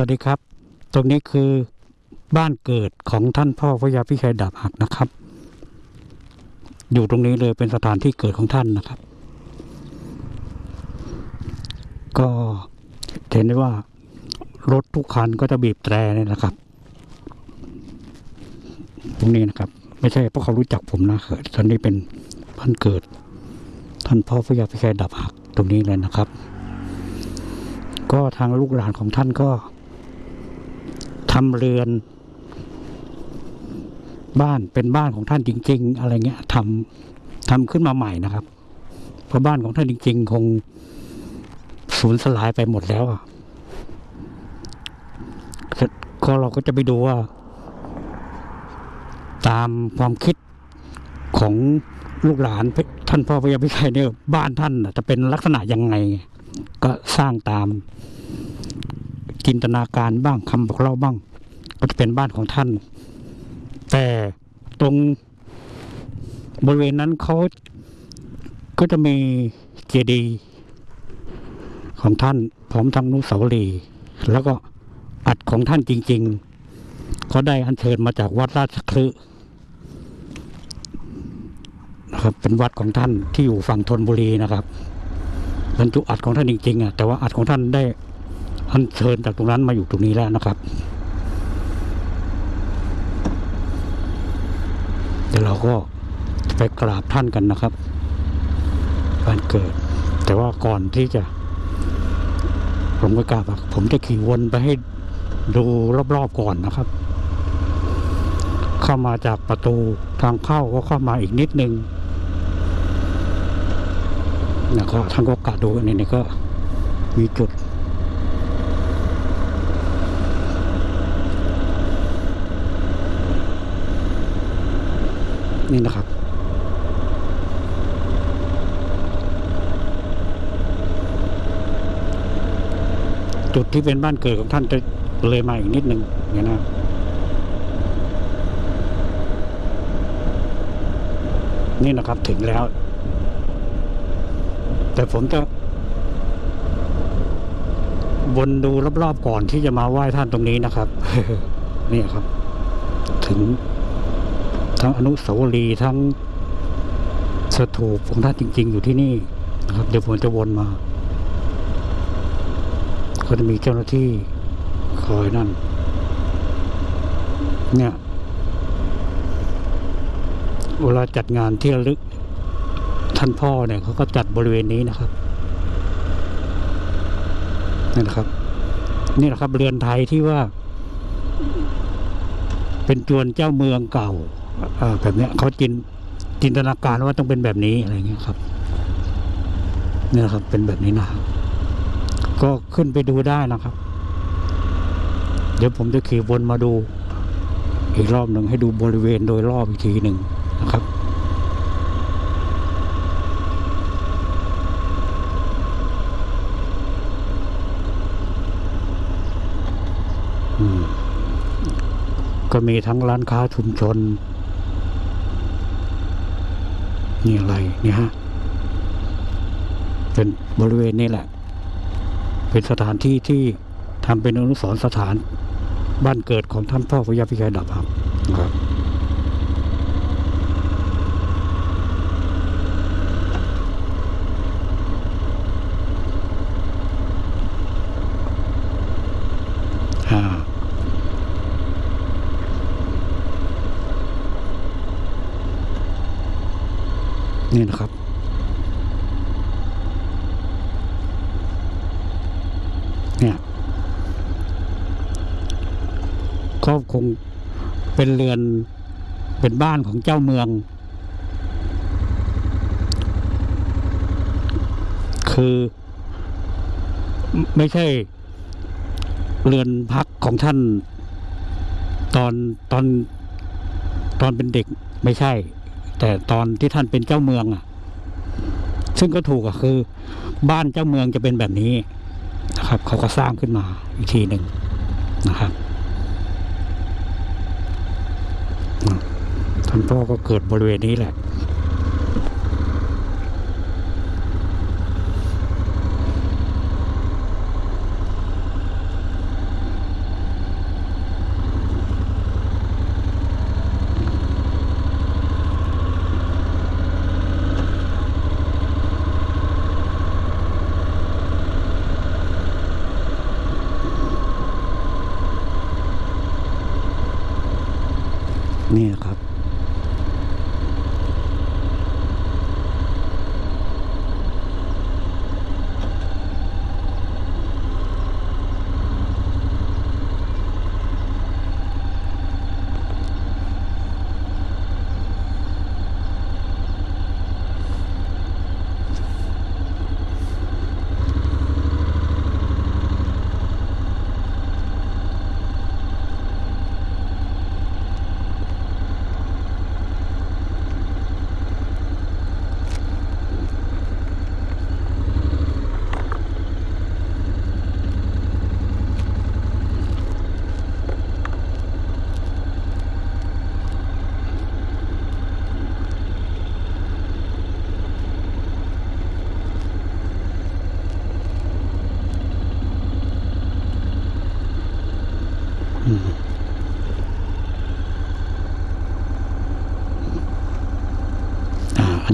วัสดีครับ ตรงนี้คือบ้านเกิดของท่านพ่อพระยาพิชัยดาบหักนะครับ อยู่ตรงนี้เลยเป็นสถานที่เกิดของท่านนะครับ ก็เห็นได้ว่ารถทุกคันก็จะบีบแตรเนี่ยนะครับ ตรงนี้นะครับ ไม่ใช่เพราะเขารู้จักผมนะตอนนี้เป็นบ้านเกิด ท่านพ่อพระยาพิชัยดาบหักตรงนี้เลยนะครับก็ทางลูกหลานของท่านก็ ทำเรือน บ้านเป็นบ้านของท่านจริง ๆ อะไรเงี้ยทำทำขึ้นมาใหม่นะครับ เพราะบ้านของท่านจริง ๆ คงสูญสลายไปหมดแล้วอะก็เราก็จะไปดูว่า ตามความคิดของลูกหลานท่านพ่อพระยาพิชัยเนี่ยบ้านท่านจะเป็นลักษณะยังไง ก็สร้างตามจินตนาการบ้างคำบอกเล่าบ้าง ก็จะเป็นบ้านของท่าน แต่ตรงบริเวณนั้นเขาก็จะมีเจดีย์ของท่านพร้อมทั้งนุสาวรีย์แล้วก็อัดของท่านจริง ๆ เขาได้อัญเชิญมาจากวัดราชคลึนะครับ เป็นวัดของท่านที่อยู่ฝั่งธนบุรีนะครับบรรจุอัดของท่านจริงๆอะแต่ว่าอัดของท่านได้อัญเชิญจากตรงนั้นมาอยู่ตรงนี้แล้วนะครับ เดี๋ยวเราก็ไปกราบท่านกันนะครับบ้านเกิด แต่ว่าก่อนที่จะ ผมก็กราบผมจะขี่วนไปให้ดูรอบๆก่อนนะครับ เข้ามาจากประตูทางเข้าก็เข้ามาอีกนิดนึงแล้วก็ท่านก็กะดูอันนี้ก็มีจุด นี่นะครับ จุดที่เป็นบ้านเกิดของท่านจะเลยมาอีกนิดนึงอย่างนี้นะนี่นะครับถึงแล้ว แต่ผมจะวนดูรอบๆก่อนที่จะมาไหว้ท่านตรงนี้นะครับ นี่ครับ ถึง ทั้งอนุสาวรีย์ทั้งสถูปของท่านจริง ๆ อยู่ที่นี่นะครับเดี๋ยวผมจะวนมา ก็จะมีเจ้าหน้าที่คอยนั่น เนี่ยเวลาจัดงานที่ระลึกท่านพ่อเนี่ยเขาก็จัดบริเวณนี้นะครับนี่นะครับนี่นะครับเรือนไทยที่ว่า เป็นจวนเจ้าเมืองเก่า แบบเนี้ยเขาจินจินตนาการว่าต้องเป็นแบบนี้อะไรเงี้ยครับเนี่ยนะครับ เป็นแบบนี้นะครับก็ขึ้นไปดูได้นะครับ เดี๋ยวผมจะขี่วนมาดู อีกรอบหนึ่งให้ดูบริเวณโดยรอบอีกทีหนึ่งนะครับก็มีทั้งร้านค้าชุมชน นี่อะไรเนี่ยฮะเป็นบริเวณนี่แหละ เป็นสถานที่ที่ทำเป็นอนุสรณ์สถานบ้านเกิดของท่านพ่อพระยาพิชัยดับครับนะครับ อ่า นี่นะครับ เนี่ยก็คงเป็นเรือนเป็นบ้านของเจ้าเมือง คือไม่ใช่เรือนพักของท่าน ตอนตอนตอนเป็นเด็กไม่ใช่ แต่ตอนที่ท่านเป็นเจ้าเมืองอะ ซึ่งก็ถูกอะคือ บ้านเจ้าเมืองจะเป็นแบบนี้นะครับ เขาก็สร้างขึ้นมาอีกทีหนึ่งนะครับท่านพ่อก็เกิดบริเวณนี้แหละ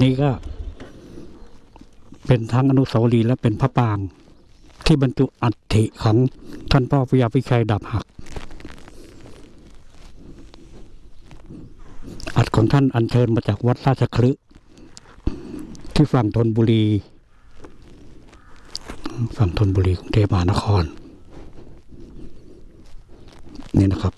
นี้ก็ เป็นทั้งอนุสาวรีย์และเป็นพระปราง ที่บรรจุอัฐิของท่านพ่อพยาพิชัยดับหัก อัฐของท่านอัญเชิญมาจากวัดราชคลึที่ฝั่งธนบุรี ฝั่งธนบุรีกรุงเทพมหานคร นี่นะครับ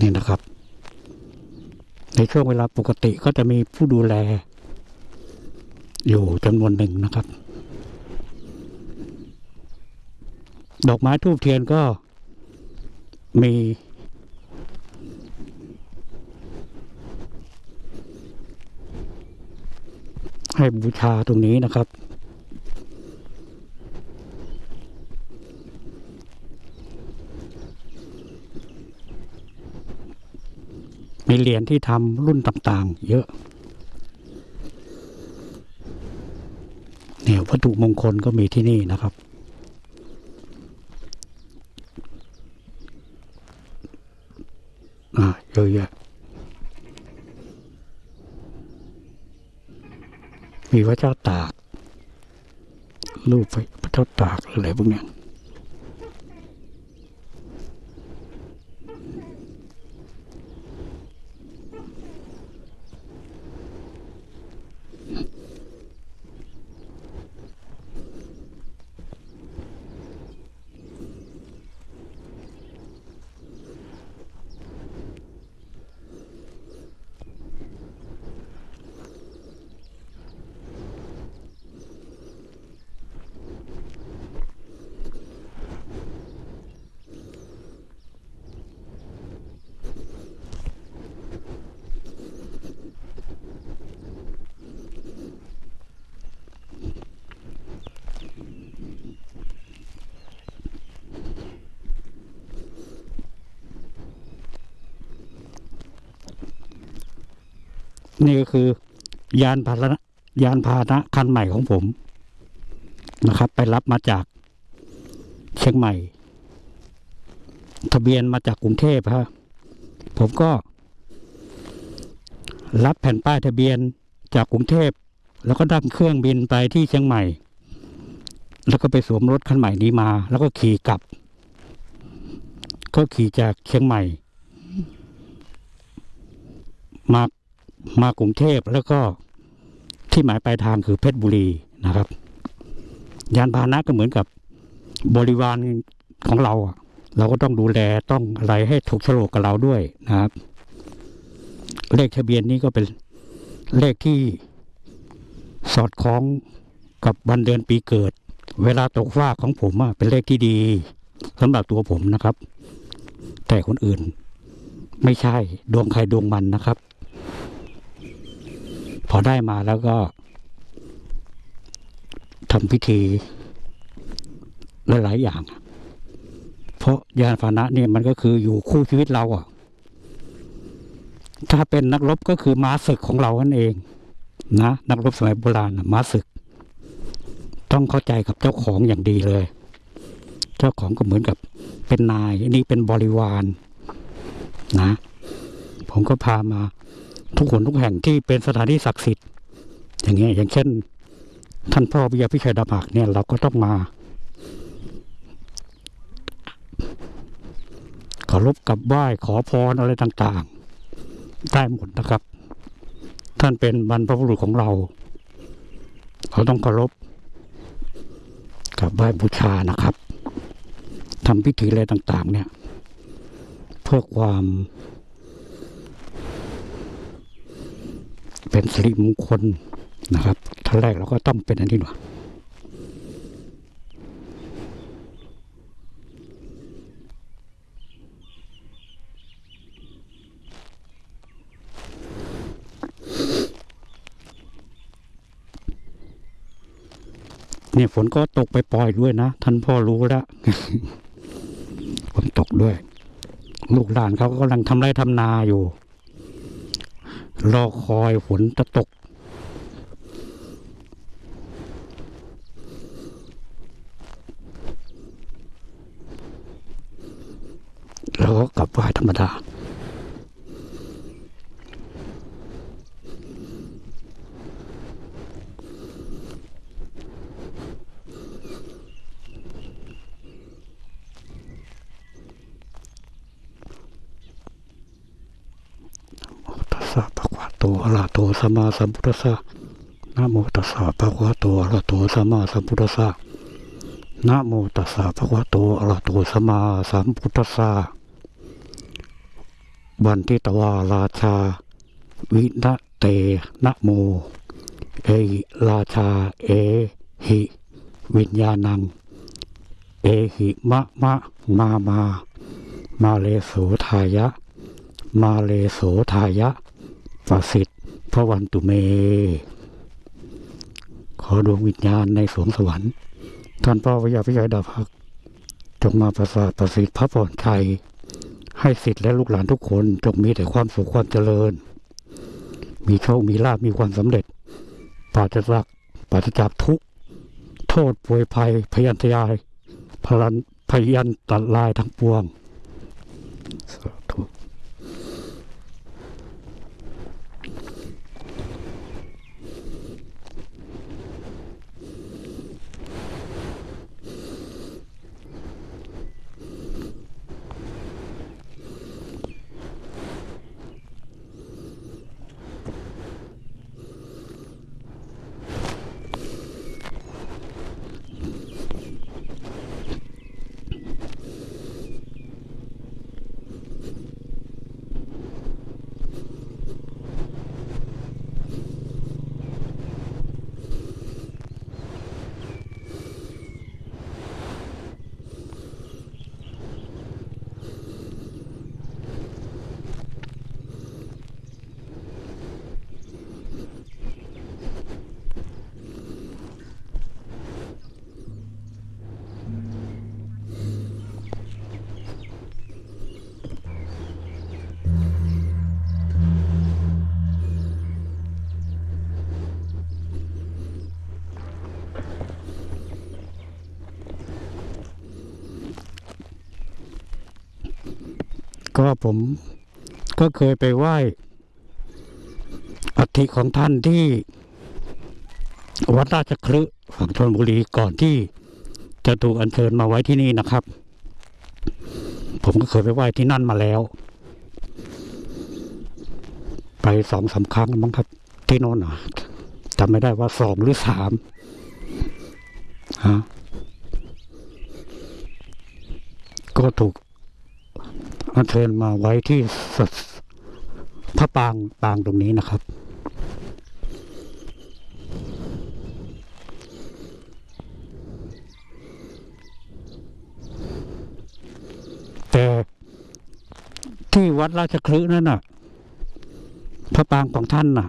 นี่นะครับ ใน ช่วงเวลาปกติก็จะมีผู้ดูแล อยู่จำนวนหนึ่งนะครับ ดอกไม้ทูบเทียนก็มีให้บูชาตรงนี้นะครับ มีเห รียญที่ทำรุ่นต่างๆ เยอะเนี่ยวัตถุมงคลก็มีที่นี่นะครับ อ่าเยอะแยะมีพระเจ้าตาก รูปพระเจ้าตากอะไรพวกนี้ก็คือ ยานพาหนะยานพาหนะคันใหม่ของผมนะครับ ไปรับมาจากเชียงใหม่ ทะเบียนมาจากกรุงเทพฮะผมก็ รับแผ่นป้ายทะเบียนจากกรุงเทพ แล้วก็ดั่งเครื่องบินไปที่เชียงใหม่ แล้วก็ไปสวมรถคันใหม่นี้มา แล้วก็ขี่กลับ ก็ขี่จากเชียงใหม่ มามากรุงเทพแล้วก็ ที่หมายปลายทางคือเพชรบุรีนะครับ ยานพาหนะก็เหมือนกับบริวารของเรา เราก็ต้องดูแลต้องอะไรให้ถูกโฉลกกับเราด้วยนะครับ เลขทะเบียนนี้ก็เป็นเลขที่สอดคล้องกับวันเดือนปีเกิด เวลาตกฟ้าของผมเป็นเลขที่ดีสำหรับตัวผมนะครับ แต่คนอื่นไม่ใช่ดวงใครดวงมันนะครับ พอได้มาแล้วก็ทำพิธีหลายๆอย่าง เพราะยานพาหนะเนี่ยมันก็คืออยู่คู่ชีวิตเราอะ ถ้าเป็นนักรบก็คือม้าศึกของเรานั่นเองนะนักรบสมัยโบราณม้าศึก ต้องเข้าใจกับเจ้าของอย่างดีเลย เจ้าของก็เหมือนกับเป็นนายอันนี้เป็นบริวารนะผมก็พามา ทุกคนทุกแห่งที่เป็นสถานที่ศักดิ์สิทธิ์ อย่างเงี้ยอย่างเช่น ท่านพ่อวิยาพิชัยดาบักเนี่ยเราก็ต้องมาเคารพกับไหว้ขอพรอะไรต่างๆ ได้หมดนะครับ ท่านเป็นบรรพบุรุษของเรา เราต้องเคารพกับไหว้บูชานะครับทำพิธีอะไรต่าง ๆ เนี่ย เพื่อความ เป็นสิริมงคลนะครับท่านแรกเราก็ต้องเป็นอันนี้หน่อยเนี่ยฝนก็ตกไปปล่อยด้วยนะ ท่านพ่อรู้แล้วฝนตกด้วย ลูกหลานเขาก็กำลังทำไร่ทำนาอยู่ รอคอยฝนจะตก แล้วก็กลับไหวธรรมดา ตัสสะภะคะวะโตอะระหะโตสั มมาสัมพุทธัสสะนะโมตัสสะภะคะวะโตอะระหะโตสัมมาสัมพุทธัสสะนะโมตัสสะภะคะวะโตอะระหะโตสัมมาสัมพุทธัสสะวันทิตวาราชา วินะเตนะโม เอหิราชา เอหิ วิญญาณัง เอหิมะมะมามา มาเลโสทายะ มาเลโสทายะประสิทธิ พระวันตุเม ขอดวงวิญญาณในสวงสวรรค์ ท่านพ่อวิยาพิชัยดาภักจงมาประสาทประสิทธิ์พระพรชัย ให้สิทธิ์และลูกหลานทุกคนจงมีแต่ความสุขความเจริญ มีโชคมีลาภมีความสำเร็จปราศจากปราศจากทุกโทษป่วยภัย พยันตรายพลันพยันตัดลายทั้งปวง ก็ผมก็เคยไปไหว้อัฐิของท่านที่วัดราชคลึฝั่งธนบุรีก่อนที่จะถูกอัญเชิญมาไว้ที่นี่นะครับ ผมก็เคยไปไหว้ที่นั่นมาแล้ว ไปสองสามครั้งมั้งครับ ที่โน่นอะจำไม่ได้ว่าสองหรือสามฮะก็ถูก อัญเชิญมาไว้ที่พระปางปางตรงนี้นะครับ แต่ที่วัดราชคลึนั่นน่ะ พระปางของท่านน่ะ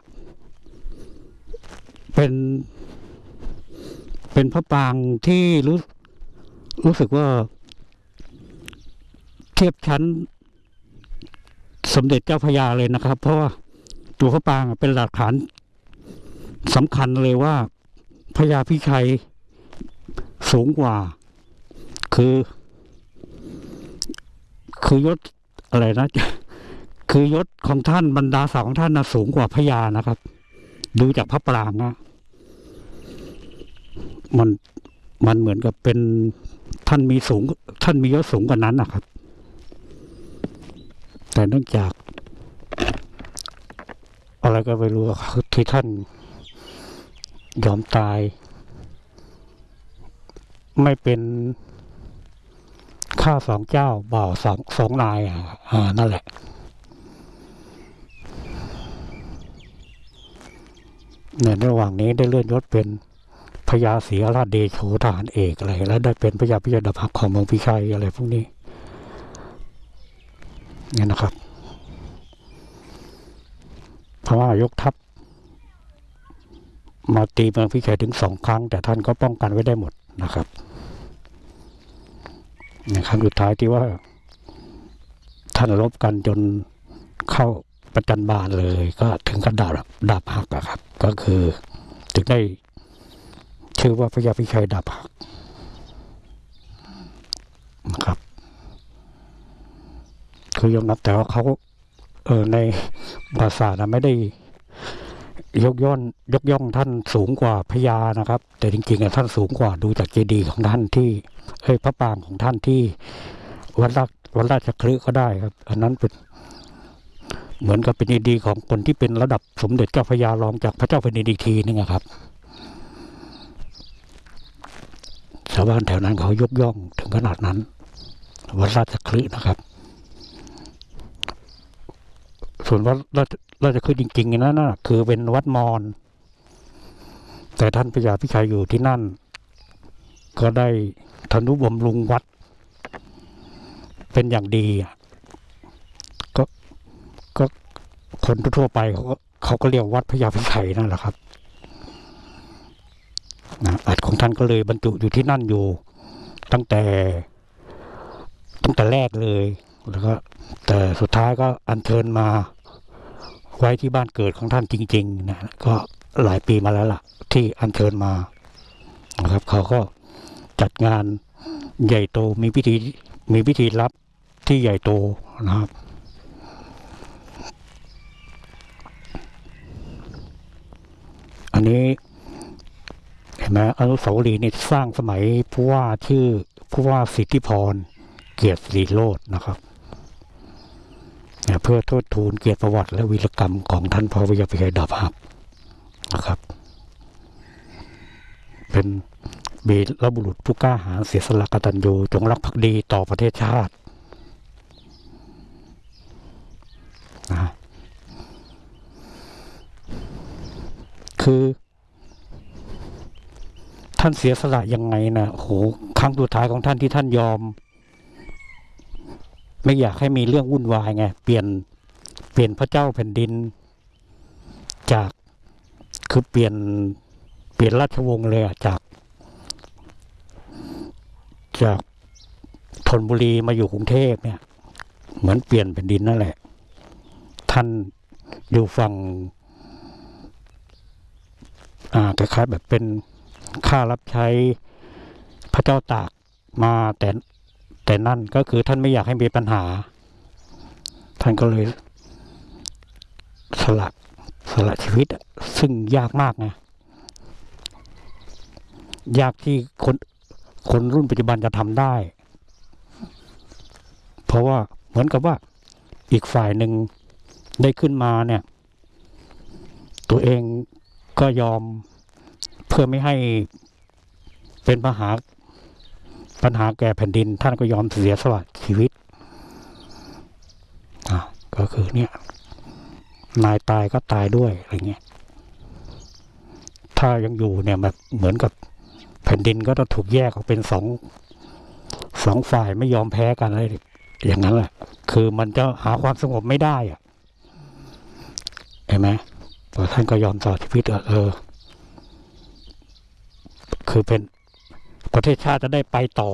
เป็นเป็นพระปางที่รู้รู้สึกว่า ทียบชั้น สมเด็จเจ้าพระยาเลยนะครับ เพราะว่าตัวพระปางเป็นหลักฐานสำคัญเลยว่าพระยาพิชัยสูงกว่า คือ คือยศอะไรนะ คือยศของท่านบรรดาศักดิ์ของท่านนะสูงกว่าพระยานะครับ ดูจากพระปรางนะมันมันเหมือนกับเป็นท่านมีสูง ท่านมียศสูงกว่านั้นนะครับ แต่เนื่องจาก อะไรก็ไม่รู้ครับที่ท่านยอมตาย ไม่เป็นข้าสองเจ้าบ่าวสองสองนายอะอ่านั่นแหละในระหว่างนี้ได้เลื่อนยศเป็นพญาศรีราชเดโชทหารเอกอะไรแล้วได้เป็นพญาพิยดาภักของเมืองพิชัยอะไรพวกนี้ เนี่ยนะครับพม่ายกทัพมาตีเมืองพิชัยถึงสองครั้ง แต่ท่านก็ป้องกันไว้ได้หมดนะครับในครั้งสุดท้ายที่ว่า ท่านรบกันจนเข้าประจันบานเลย ก็ถึงกับดาบดาบหักอะครับ ก็คือถึงได้ชื่อว่าพระยาพิชัยดาบหักนะครับ คือยอมรับแต่ว่าเขาเออในภาษานะไม่ได้ยกย่อนยกย่องท่านสูงกว่าพญานะครับ แต่จริงๆอะท่านสูงกว่าดูจากเจดีย์ของท่านที่เอ้ยพระปรางของท่านที่วัดราชวัดราชคลึก็ได้ครับ อันนั้นเป็นเหมือนกับเป็นเจดีย์ของคนที่เป็นระดับสมเด็จเจ้าพระยารองจากพระเจ้าแผ่นดินอีกทีนึงอะครับชาวบ้านแถวนั้นเขายกย่องถึงขนาดนั้นวัดราชคลึนะครับ ส่วนวัดราชราชคลึจริงๆนั่นนะคือเป็นวัดมอญแต่ท่านพระยาพิชัยอยู่ที่นั่น ก็ได้ทนุบำรุงวัด เป็นอย่างดีก็ก็คนทั่วไปเขาก็เขาก็เรียกวัดพระยาพิชัยนั่นแหละครับนะอัฐของท่านก็เลยบรรจุอยู่ที่นั่นอยู่ ตั้งแต่ ตั้งแต่แรกเลย แล้วก็แต่สุดท้ายก็อัญเชิญมา ไว้ที่บ้านเกิดของท่านจริงๆนะก็หลายปีมาแล้วล่ะ ที่อัญเชิญมานะครับเขาก็จัดงานใหญ่โตมีพิธีมีพิธีรับที่ใหญ่โตนะครับอันนี้เห็นไหมอนุสาวรีย์นี่สร้างสมัยผู้ว่าชื่อผู้ว่าสิทธิพรเกียรติศรีโรจน์นะครับ เพื่อโทษทูลเกียรติประวัติ และวีรกรรมของท่านพระวิยาพิชัยดาบหักนะครับ เป็นบีรบุรุษผู้กล้าหาญเสียสละกตัญญูจงรักภักดีต่อประเทศชาตินะคือท่านเสียสละยังไงนะโหครั้งสุดท้ายของท่านที่ท่านยอม ไม่อยากให้มีเรื่องวุ่นวายไงเปลี่ยนเปลี่ยนพระเจ้าแผ่นดิน จากคือเปลี่ยนเปลี่ยนราชวงศ์เลยอะจาก จากธนบุรีมาอยู่กรุงเทพเนี่ย เหมือนเปลี่ยนแผ่นดินนั่นแหละ ท่านอยู่ฝั่งอ่าคล้ายๆแบบเป็นข้ารับใช้พระเจ้าตากมาแต่ แต่นั่นก็คือท่านไม่อยากให้มีปัญหา ท่านก็เลย สละสละชีวิต ซึ่งยากมากนะยากที่คนคนรุ่นปัจจุบันจะทำได้ เพราะว่าเหมือนกับว่าอีกฝ่ายหนึ่งได้ขึ้นมาเนี่ย ตัวเองก็ยอมเพื่อไม่ให้เป็นปัญหา ปัญหาแก่แผ่นดิน ท่านก็ยอมเสียสละชีวิตอะก็คือเนี่ยนายตายก็ตายด้วยอะไรเงี้ยถ้ายังอยู่เนี่ยแบบเหมือนกับแผ่นดินก็ต้องถูกแยกออกเป็นสองสองฝ่ายไม่ยอมแพ้กันอะไรอย่างนั้นแหละ คือมันจะหาความสงบไม่ได้อะเห็นไหมพอท่านก็ยอมต่อชีวิตเออคือเป็น ประเทศชาติจะได้ไปต่อ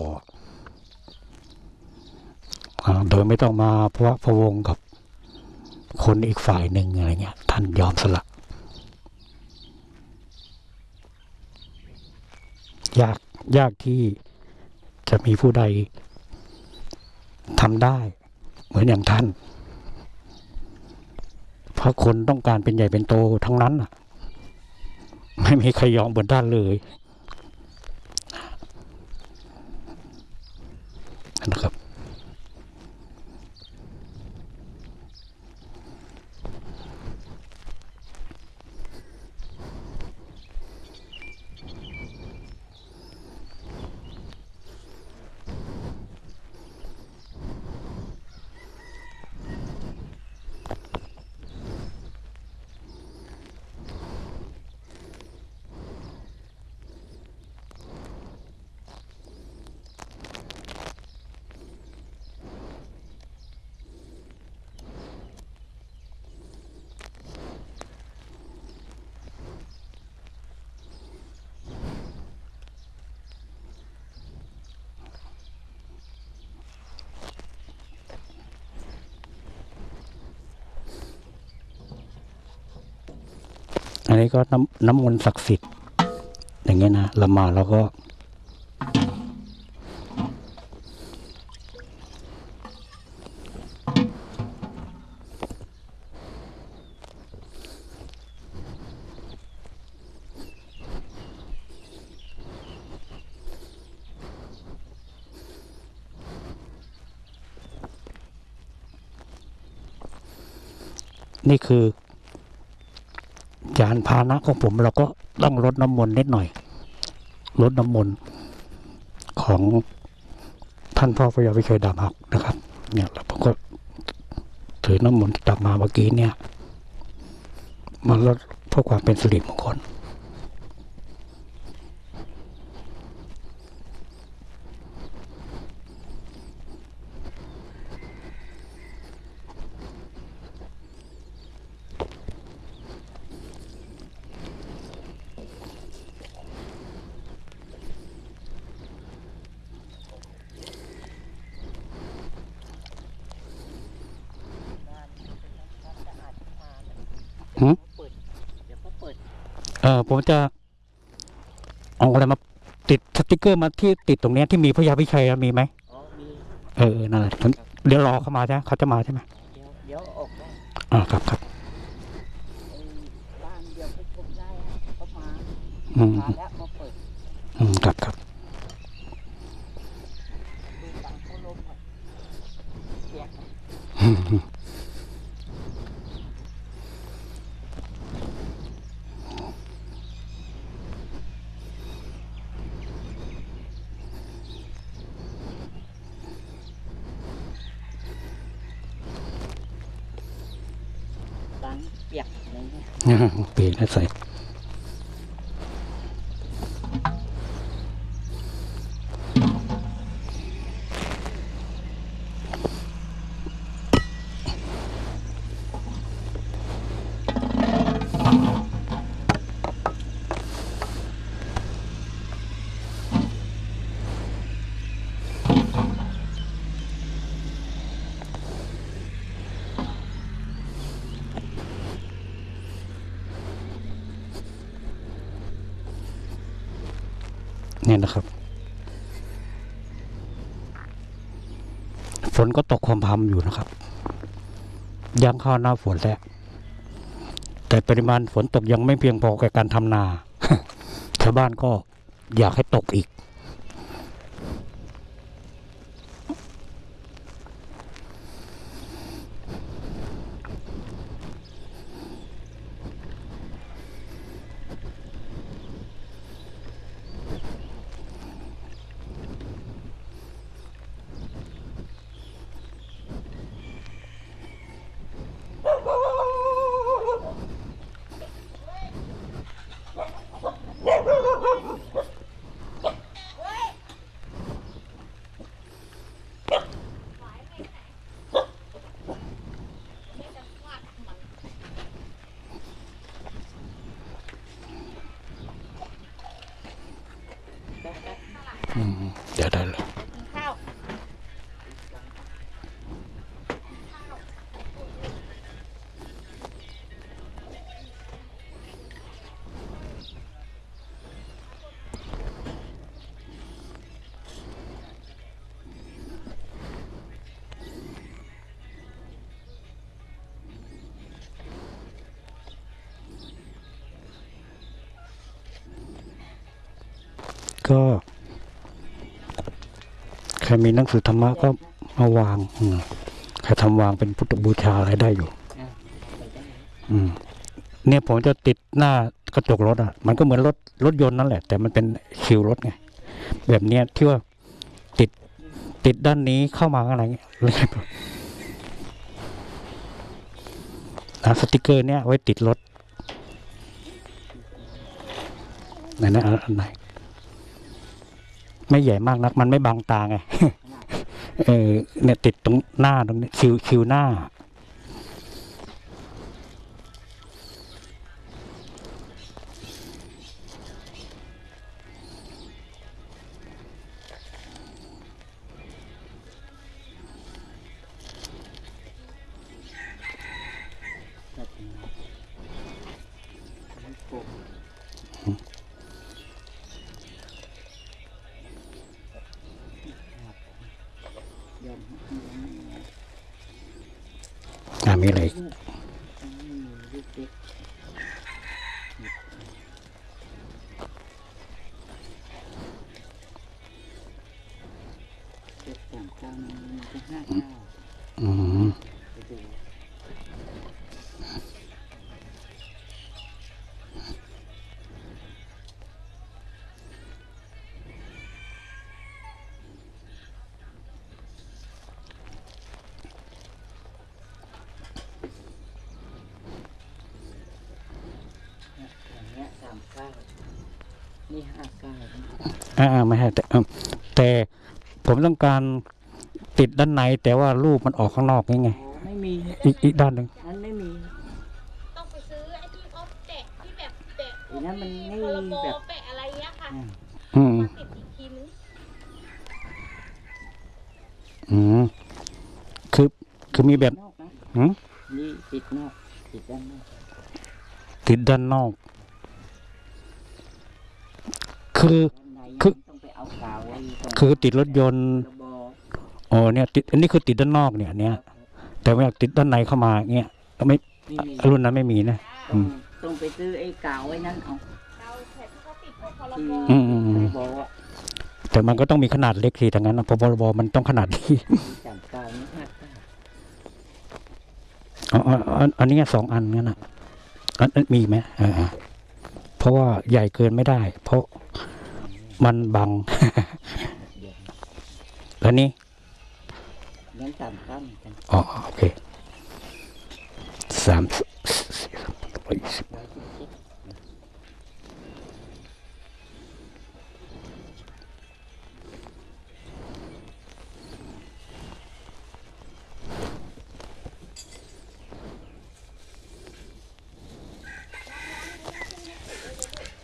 อโดยไม่ต้องมาพระพะวงกับคนอีกฝ่ายหนึ่งอะไรเงี้ย ท่านยอมสละ ยากยากที่จะมีผู้ใดทำได้ เหมือนอย่างท่านเขาะคนต้องการเป็นใหญ่เป็นโตทั้งนั้นไม่มีใครยอมบนด้านเลย น นนี้ก็น้ำน้ำมนต์ศักดิ์สิทธิ์ อย่างเงี้ยนะเรามาแล้วก็ นี่คือานพานะของผมเราก็ต้องลดน้ำมนต์นิดหน่อยลดน้ำมนต์ของท่านพ่อพระยาวิเคยดาบหักนะครับ เนี่ยเราก็ถือน้ำมนต์ตักมาเมื่อกี้เนี่ยมาลดเพื่อความเป็นสิริมงคล หืม เปิด เดี๋ยวเขาเปิด เออผมจะเอาอะไรมาติดสติกเกอร์มาที่ติดตรงเนี้ยที่มีพระยาพิชัยอะมีไหมอ๋อมีเออนั่นแหละผมเดี๋ยวรอเขามาใช่ไหมเขาจะมาใช่ไหมเดี๋ยวเดี๋ยวออกได้อ่าครับครับไอ้บ้านเดี๋ยวไปชมได้ฮะเขามาอืมมาแล้วมาเปิดอืมครับครับดูตังเขาลมหน่อยเปีย เปียกอะไรเงี้ยเปียกแล้วใส่ นะครับ ฝนก็ตกความพำอยู่นะครับยังเข้าหน้าฝนแล้วแต่ปริมาณฝนตกยังไม่เพียงพอแก่การทำนาชาวบ้านก็อยากให้ตกอีก ก็ใครมีหนังสือธรรมะก็มาวางอืมใครทำวางเป็นพุทธบูชาอะไรได้อยู่ไปได้อืมเนี่ยผมจะติดหน้ากระจกรถอะ มันก็เหมือนรถรถยนต์นั่นแหละ แต่มันเป็นคิวรถไง แบบเนี้ยที่ว่าติดติดด้านนี้เข้ามาอะไรเงี้ยเลยอะสติกเกอร์เนี้ยไว้ติดรถไหนนะอันอันไหน ไม่ใหญ่มากนัก มันไม่บังตาไง เออเนี่ยติดตรงหน้าตรงนี้คิวคิวหน้า อืมไปดูเนี่ยอย่างเงี้ยสามเก้านี่ห้าก้าอ่าไม่ให้แต่แต่ผมต้องการ ติดด้านในแต่ว่ารูปมันออกข้างนอกนี่ไงโอ้ไม่มีอีกอีกด้านหนึ่งนั้นไม่มีต้องไปซื้อไอ้ที่เขาแปะที่แบบแปะอีนั้นมันไม่โลโก้แบบแปะอะไรเงี้ยค่ะอืมอืมมาติดอีกทีนึงอืมคือคือมีแบบนอกนะหืมนี่ติดนอกติดด้านนอกติดด้านนอก คือด้านในคือมันต้องไปเอากาวไว้ตรงคือติดรถยนต์ ระบออ๋อเนี่ยติดอันนี้คือติดด้านนอกเนี่ยเนี่ยแต่ว่าติดด้านในเข้ามาเงี้ยก็ไม่นี่มีรุ่นนั้นไม่มีนะต้องต้องไปซื้อไอ้กาวไว้นั่นเอาเราแผ่นที่เขาติดพวกพรที่บอืมอืมอืมระบออะแต่มันก็ต้องมีขนาดเล็กสิทั้งนั้นนะเพราะพรบมันต้องขนาดนี้สามเก้านี่ห้าเก้าอ๋ออ๋ออ๋ออันนี้สองอันงั้นนะอันอันมีไหมอ่าเพราะว่าใหญ่เกินไม่ได้ เพราะมันบังเดี๋ย วแล้วนี่งั้นสามเก้าเหมือนกันอ๋อโอเคสามสี่สามร้อยยี่สิบ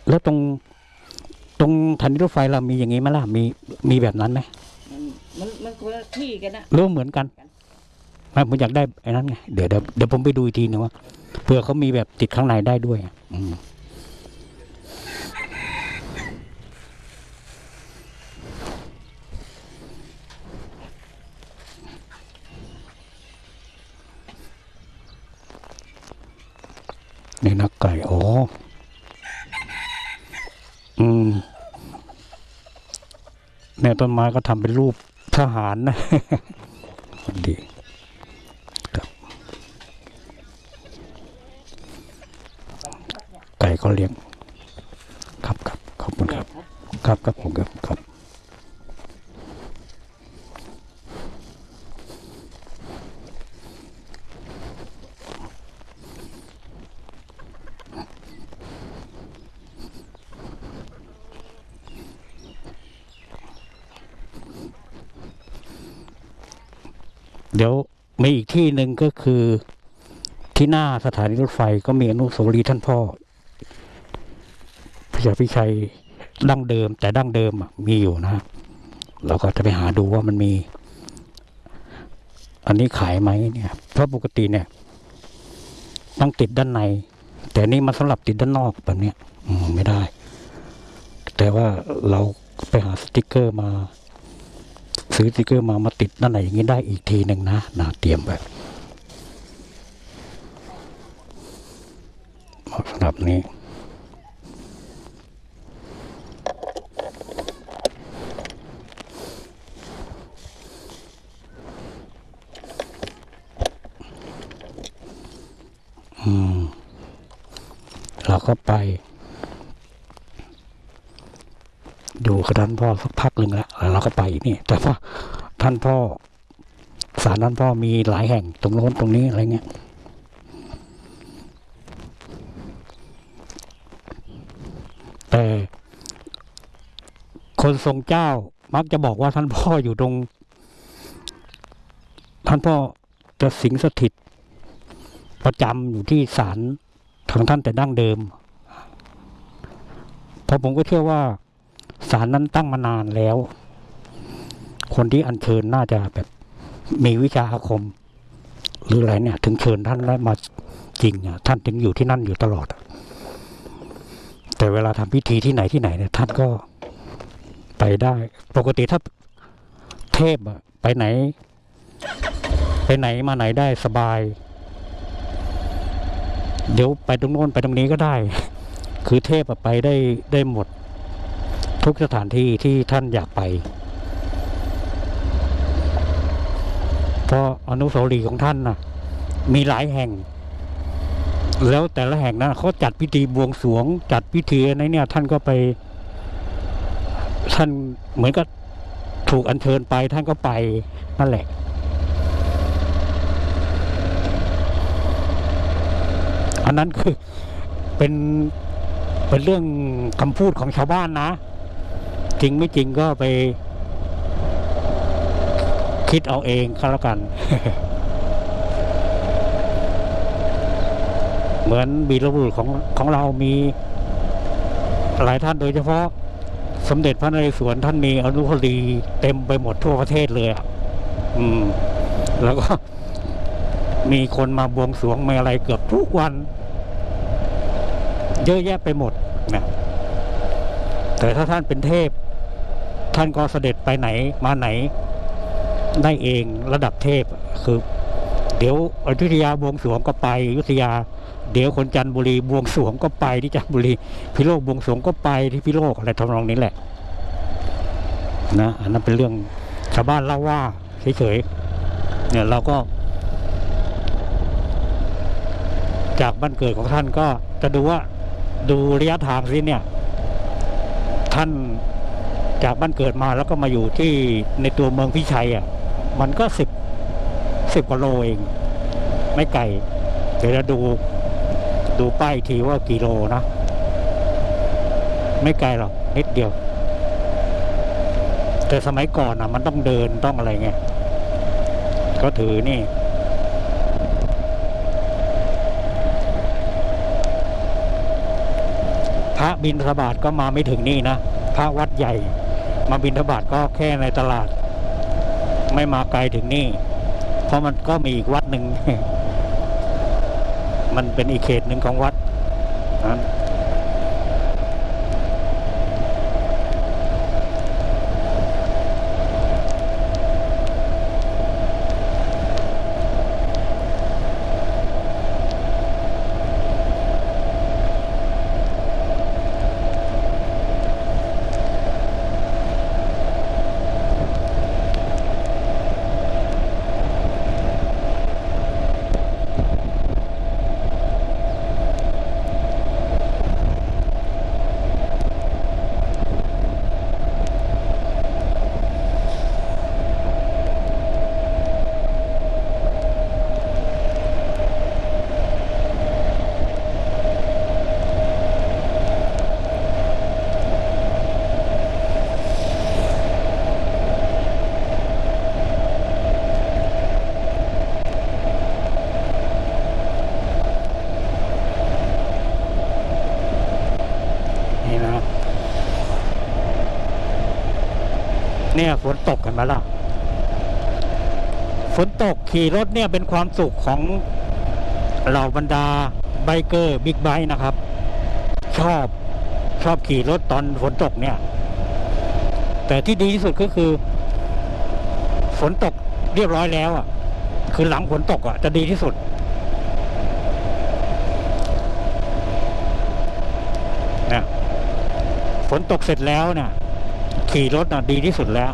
แล้วตรงตรงฐานีรถไฟเรามีอย่างนี้ไหมล่ะมีมีแบบนั้นไหม มันมันคนละที่กันนะรือว่าเหมือนกันไม่ผมอยากได้ไอ้นั้นไงเดี๋ยวเดี๋ยวเดี๋ยวผมไปดูอีกทีนึงว่าเผื่อเขามีแบบติดข้างในได้ด้วย อืมนี่นักไก่อ๋ออืมเนี่ยต้นไม้ก็ทำเป็นรูป ทหารนะดีครับไก่ก็เลี้ยง ครับครับขอบคุณครับ ครับครับผมครับครับ เดี๋ยวมีอีก ที่หนึ่งก็คือที่หน้าสถานีรถไฟก็มีอนุสาวรีย์ท่านพ่อพระยาพิชัยดั้งเดิม แต่ดั้งเดิมมีอยู่นะเราก็จะไปหาดูว่ามันมี อันนี้ขายไหมเนี่ยเพราะปกติเนี่ยต้องติดด้านใน แต่นี่มันสำหรับติดด้านนอกแบบเนี้ยอืไม่ได้ แต่ว่าเราไปหาสติกเกอร์มา ซื้อสติกเกอร์มามาติดนั่นไหนอย่างนี้ได้อีกทีหนึ่งนะนะเตรียมไว้สำหรับนี้เราก็ไป ดูกับท่านพ่อสักพักหนึ่งแล้วแล้วเราก็ไปนี่แต่ว่าท่านพ่อศาลท่านพ่อมีหลายแห่งตรงโน้นตรงนี้อะไรเงี้ยแต่คนทรงเจ้ามักจะบอกว่าท่านพ่ออยู่ตรง ท่านพ่อจะสิงสถิต ประจำอยู่ที่ศาลของท่านแต่ดั้งเดิมเพราะผมก็เชื่อว่า ศาลนั้นตั้งมานานแล้ว คนที่อัญเชิญน่าจะแบบมีวิชาอาคม หรืออะไรเนี่ย ถึงเชิญท่านแล้วมาจริงอะท่านถึงอยู่ที่นั่นอยู่ตลอด แต่เวลาทำพิธีที่ไหนที่ไหนเนี่ย ท่านก็ไปได้ ปกติถ้าเทพอะไปไหน ไปไหนมาไหนได้สบาย เดี๋ยวไปตรงโน้นไปตรงนี้ก็ได้ คือเทพอะไปได้ได้หมด ทุกสถานที่ที่ท่านอยากไป เพราะอนุสาวรีย์ของท่านน่ะมีหลายแห่ง แล้วแต่ละแห่งนั้นเขาจัดพิธีบวงสรวง จัดพิธีอะไรเนี่ย ท่านก็ไป ท่านเหมือนกับถูกอัญเชิญไปท่านก็ไปนั่นแหละ อันนั้นคือเป็นเป็นเรื่องคำพูดของชาวบ้านนะ จริงไม่จริงก็ไป คิดเอาเองก็แล้วกัน เหมือนบีรบุรุษของของเรามีหลายท่านโดยเฉพาะสมเด็จพระนเรศวรท่านมีอนุสาวรีย์เต็มไปหมดทั่วประเทศเลยอะอืม แล้วก็มีคนมาบวงสรวงมาอะไรเกือบทุกวัน เยอะแยะไปหมดนะแต่ถ้าท่านเป็นเทพ ท่านก็เสด็จไปไหนมาไหนได้เองระดับเทพคือเดี๋ยวอยุธยาบวงสวงก็ไปอยุธยา เดี๋ยวคนจันทบุรีบวงสวงก็ไปที่จันทบุรีพิโลกบวงสวงก็ไปที่พิโลกอะไรทำนองนี้แหละนะอันนั้นเป็นเรื่องชาวบ้านเล่าว่าเฉยๆเนี่ยเราก็ จากบ้านเกิดของท่านก็จะดูว่าดูระยะทางสิเนี่ย ท่าน จากบ้านเกิดมาแล้วก็มาอยู่ที่ในตัวเมืองพิชัยอะมันก็สิบสิบกว่าโลเอง ไม่ไกลเดี๋ยวจะดูดูป้ายทีว่ากี่โลนะ ไม่ไกลหรอกนิดเดียว แต่สมัยก่อนอะ มันต้องเดินต้องอะไรไงก็ถือนี่พระบินทบาทก็มาไม่ถึงนี่นะ พระวัดใหญ่ มาบินทบาทก็แค่ในตลาด ไม่มาไกลถึงนี่ เพราะมันก็มีอีกวัดหนึ่ง มันเป็นอีกเขตหนึ่งของวัดนะนี่นะ เนี่ยฝนตกกันไหมาละฝนตกขี่รถเนี่ยเป็นความสุขของเหล่าบรรดาไบเกอร์บิ๊กไบค์นะครับ ชอบชอบขี่รถตอนฝนตกเนี่ย แต่ที่ดีที่สุดก็คือ ฝนตกเรียบร้อยแล้วอะ คือหลังฝนตกอะจะดีที่สุดนะฝนตกเสร็จแล้วเนี่ย ขี่รถน่ะดีที่สุดแล้ว